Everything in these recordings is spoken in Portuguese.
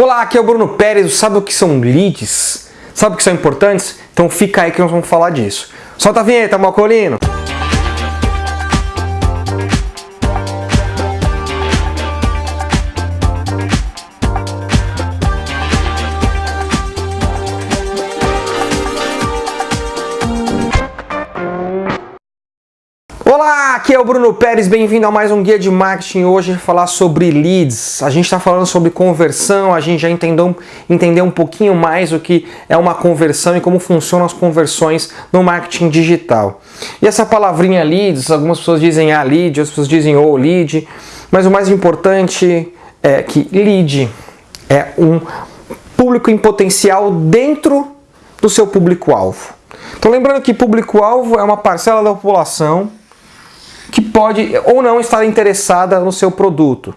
Olá, aqui é o Bruno Pérez. Sabe o que são leads? Sabe o que são importantes? Então fica aí que nós vamos falar disso. Solta a vinheta, Malcolino! Aqui é o Bruno Pérez, bem-vindo a mais um Guia de Marketing. Hoje falar sobre leads. A gente está falando sobre conversão, a gente já entendeu, entendeu um pouquinho mais o que é uma conversão e como funcionam as conversões no marketing digital. E essa palavrinha leads, algumas pessoas dizem a ah, lead, outras pessoas dizem o oh, lead, mas o mais importante é que lead é um público em potencial dentro do seu público-alvo. Então lembrando que público-alvo é uma parcela da população que pode ou não estar interessada no seu produto,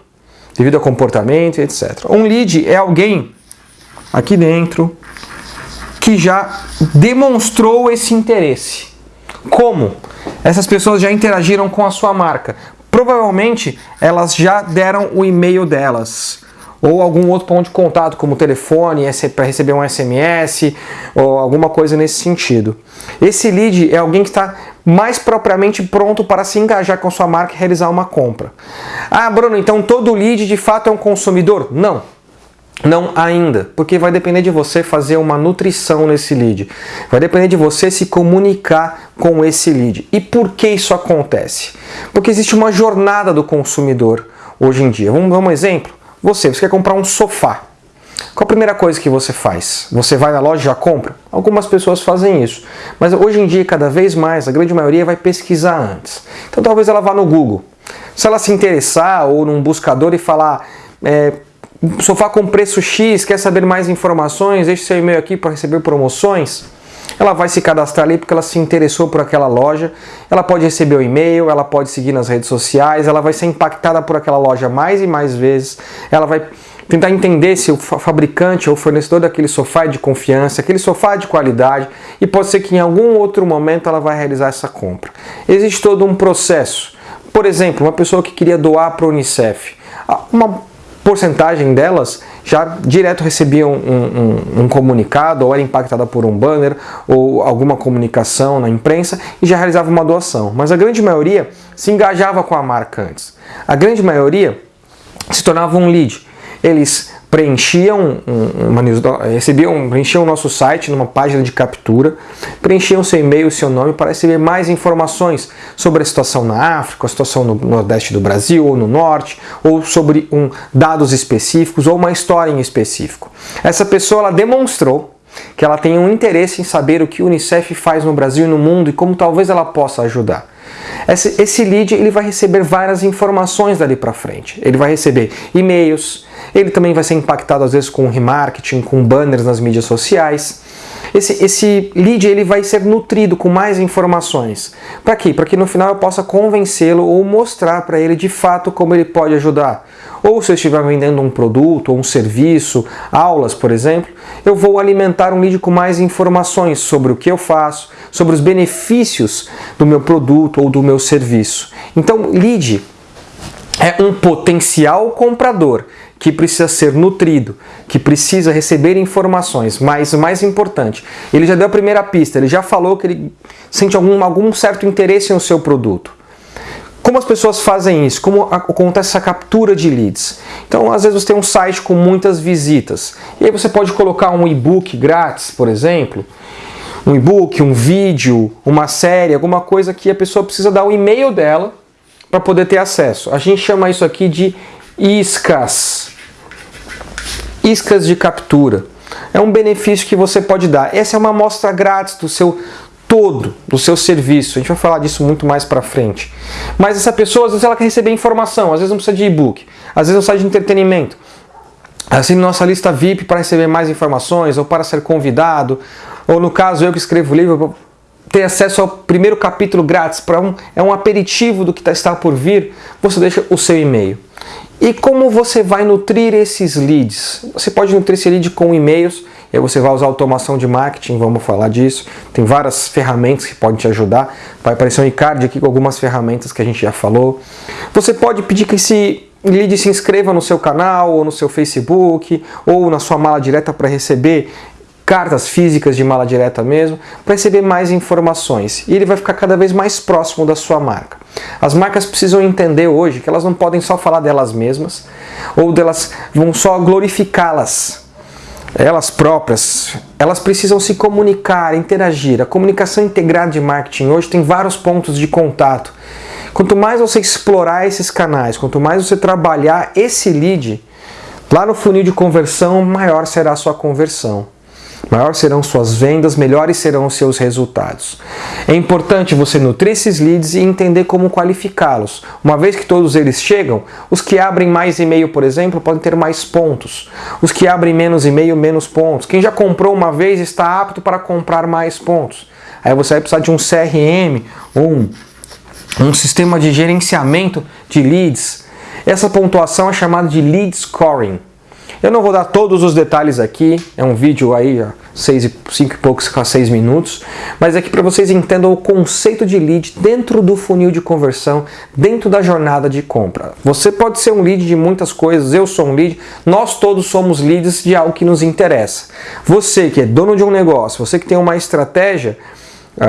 devido a comportamento, etc. Um lead é alguém aqui dentro que já demonstrou esse interesse. Como? Essas pessoas já interagiram com a sua marca. Provavelmente elas já deram o e-mail delas ou algum outro ponto de contato, como telefone, para receber um SMS ou alguma coisa nesse sentido. Esse lead é alguém que está mais propriamente pronto para se engajar com sua marca e realizar uma compra. Ah, Bruno, então todo lead de fato é um consumidor? Não. Não ainda, porque vai depender de você fazer uma nutrição nesse lead. Vai depender de você se comunicar com esse lead. E por que isso acontece? Porque existe uma jornada do consumidor hoje em dia. Vamos dar um exemplo? Você, você quer comprar um sofá. Qual a primeira coisa que você faz? Você vai na loja e já compra? Algumas pessoas fazem isso. Mas hoje em dia, cada vez mais, a grande maioria vai pesquisar antes. Então talvez ela vá no Google. Se ela se interessar ou num buscador e falar é, sofá com preço X, quer saber mais informações, deixe seu e-mail aqui para receber promoções. Ela vai se cadastrar ali porque ela se interessou por aquela loja, ela pode receber o e-mail, ela pode seguir nas redes sociais, ela vai ser impactada por aquela loja mais e mais vezes, ela vai tentar entender se o fabricante ou fornecedor daquele sofá é de confiança, aquele sofá é de qualidade e pode ser que em algum outro momento ela vai realizar essa compra. Existe todo um processo. Por exemplo, uma pessoa que queria doar para o Unicef. Uma porcentagem delas já direto recebiam um, um, um, comunicado, ou era impactada por um banner, ou alguma comunicação na imprensa, e já realizava uma doação. Mas a grande maioria se engajava com a marca antes. A grande maioria se tornava um lead. Eles preenchiam uma recebiam, preenchiam o nosso site numa página de captura, preenchiam seu e-mail, seu nome para receber mais informações sobre a situação na África, a situação no nordeste do Brasil ou no norte, ou sobre um, dados específicos ou uma história em específico. Essa pessoa ela demonstrou que ela tem um interesse em saber o que o Unicef faz no Brasil e no mundo e como talvez ela possa ajudar. Esse, esse lead ele vai receber várias informações dali para frente. Ele vai receber e-mails, ele também vai ser impactado às vezes com remarketing, com banners nas mídias sociais. Esse, esse lead ele vai ser nutrido com mais informações. Para quê? Para que no final eu possa convencê-lo ou mostrar para ele de fato como ele pode ajudar. Ou se eu estiver vendendo um produto ou um serviço, aulas, por exemplo, eu vou alimentar um lead com mais informações sobre o que eu faço, sobre os benefícios do meu produto ou do meu serviço. Então, lead é um potencial comprador que precisa ser nutrido, que precisa receber informações, mas mais importante, ele já deu a primeira pista, ele já falou que ele sente algum, algum certo interesse no seu produto. Como as pessoas fazem isso? Como acontece essa captura de leads? Então, às vezes você tem um site com muitas visitas, e aí você pode colocar um e-book grátis, por exemplo, um e-book, um vídeo, uma série, alguma coisa que a pessoa precisa dar o e-mail dela para poder ter acesso. A gente chama isso aqui de iscas iscas de captura. É um benefício que você pode dar. Essa é uma amostra grátis do seu todo, do seu serviço. A gente vai falar disso muito mais para frente. Mas essa pessoa, às vezes ela quer receber informação, às vezes não precisa de e-book, às vezes não precisa de entretenimento. Assine nossa lista VIP para receber mais informações, ou para ser convidado, ou no caso eu que escrevo livro, ter acesso ao primeiro capítulo grátis, para um, é um aperitivo do que tá, está por vir, você deixa o seu e-mail. E como você vai nutrir esses leads? Você pode nutrir esse lead com e-mails, e aí você vai usar automação de marketing, vamos falar disso. Tem várias ferramentas que podem te ajudar. Vai aparecer um e-card aqui com algumas ferramentas que a gente já falou. Você pode pedir que esse lead, se inscreva no seu canal, ou no seu Facebook, ou na sua mala direta para receber cartas físicas de mala direta mesmo, para receber mais informações. E ele vai ficar cada vez mais próximo da sua marca. As marcas precisam entender hoje que elas não podem só falar delas mesmas, ou delas vão só glorificá-las, elas próprias. Elas precisam se comunicar, interagir. A comunicação integrada de marketing hoje tem vários pontos de contato. Quanto mais você explorar esses canais, quanto mais você trabalhar esse lead, lá no funil de conversão, maior será a sua conversão. Maior serão suas vendas, melhores serão os seus resultados. É importante você nutrir esses leads e entender como qualificá-los. Uma vez que todos eles chegam, os que abrem mais e-mail, por exemplo, podem ter mais pontos. Os que abrem menos e-mail, menos pontos. Quem já comprou uma vez está apto para comprar mais pontos. Aí você vai precisar de um CRM, um, um sistema de gerenciamento de leads. Essa pontuação é chamada de lead scoring. Eu não vou dar todos os detalhes aqui, é um vídeo aí, seis cinco e poucos a seis minutos, mas aqui para vocês entendam o conceito de lead dentro do funil de conversão, dentro da jornada de compra. Você pode ser um lead de muitas coisas, eu sou um lead, nós todos somos leads de algo que nos interessa. Você que é dono de um negócio, você que tem uma estratégia,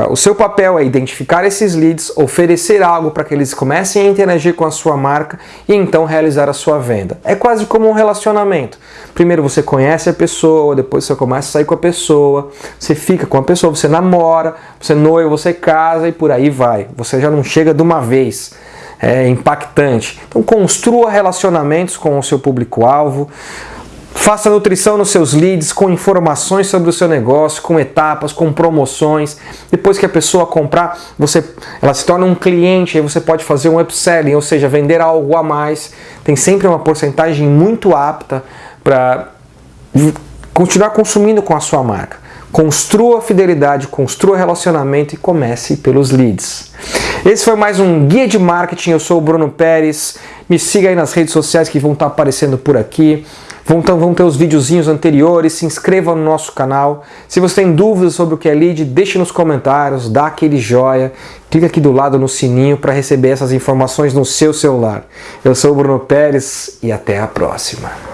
o seu papel é identificar esses leads, oferecer algo para que eles comecem a interagir com a sua marca e então realizar a sua venda. É quase como um relacionamento. Primeiro você conhece a pessoa, depois você começa a sair com a pessoa, você fica com a pessoa, você namora, você noiva, você casa e por aí vai. Você já não chega de uma vez. É impactante. Então construa relacionamentos com o seu público-alvo. Faça nutrição nos seus leads com informações sobre o seu negócio, com etapas, com promoções. Depois que a pessoa comprar, você, ela se torna um cliente, aí você pode fazer um upselling, ou seja, vender algo a mais. Tem sempre uma porcentagem muito apta para continuar consumindo com a sua marca. Construa fidelidade, construa relacionamento e comece pelos leads. Esse foi mais um Guia de Marketing. Eu sou o Bruno Pérez. Me siga aí nas redes sociais que vão estar aparecendo por aqui. Vão, vão ter os videozinhos anteriores, se inscreva no nosso canal. Se você tem dúvidas sobre o que é lead, deixe nos comentários, dá aquele joia, clica aqui do lado no sininho para receber essas informações no seu celular. Eu sou o Bruno Pérez e até a próxima.